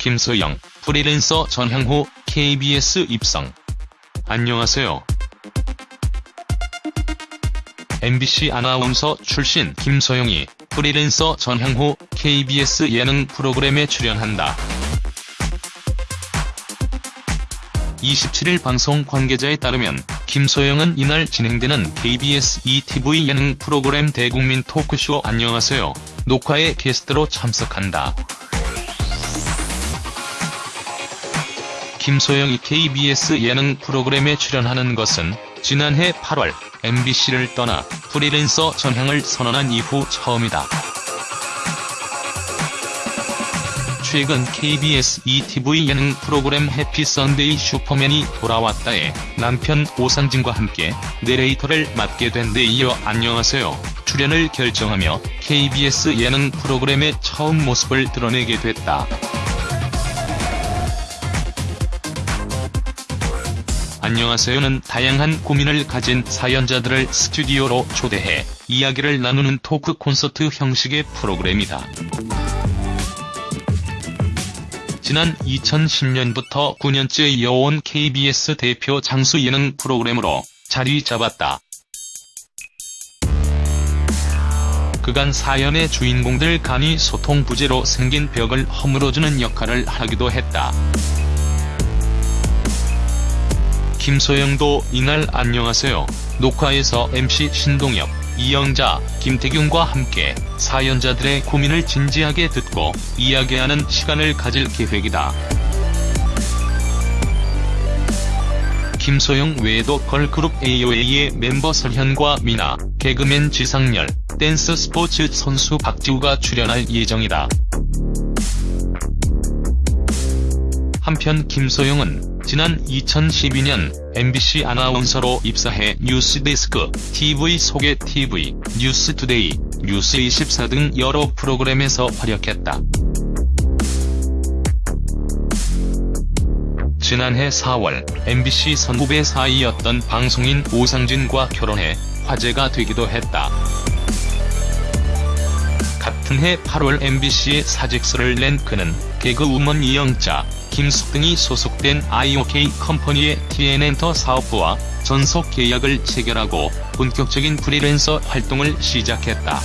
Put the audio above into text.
김소영, 프리랜서 전향 후 KBS 입성. 안녕하세요. MBC 아나운서 출신 김소영이 프리랜서 전향 후 KBS 예능 프로그램에 출연한다. 27일 방송 관계자에 따르면 김소영은 이날 진행되는 KBS ETV 예능 프로그램 대국민 토크쇼 안녕하세요 녹화에 게스트로 참석한다. 김소영이 KBS 예능 프로그램에 출연하는 것은 지난해 8월 MBC를 떠나 프리랜서 전향을 선언한 이후 처음이다. 최근 KBS ETV 예능 프로그램 해피 선데이 슈퍼맨이 돌아왔다에 남편 오상진과 함께 내레이터를 맡게 된 데 이어 안녕하세요 출연을 결정하며 KBS 예능 프로그램의 처음 모습을 드러내게 됐다. 안녕하세요는 다양한 고민을 가진 사연자들을 스튜디오로 초대해 이야기를 나누는 토크 콘서트 형식의 프로그램이다. 지난 2010년부터 9년째 이어온 KBS 대표 장수 예능 프로그램으로 자리 잡았다. 그간 사연의 주인공들 간이 소통 부재로 생긴 벽을 허물어주는 역할을 하기도 했다. 김소영도 이날 안녕하세요 녹화에서 MC 신동엽, 이영자, 김태균과 함께 사연자들의 고민을 진지하게 듣고 이야기하는 시간을 가질 계획이다. 김소영 외에도 걸그룹 AOA의 멤버 설현과 미나, 개그맨 지상렬, 댄스 스포츠 선수 박지우가 출연할 예정이다. 한편 김소영은 지난 2012년 MBC 아나운서로 입사해 뉴스데스크, TV 속의 TV, 뉴스투데이, 뉴스24 등 여러 프로그램에서 활약했다. 지난해 4월 MBC 선후배 사이였던 방송인 오상진과 결혼해 화제가 되기도 했다. 같은 해 8월 MBC에 사직서를 낸 그는 개그우먼 이영자, 김숙 등이 소속된 IOK 컴퍼니의 TN엔터 사업부와 전속 계약을 체결하고 본격적인 프리랜서 활동을 시작했다.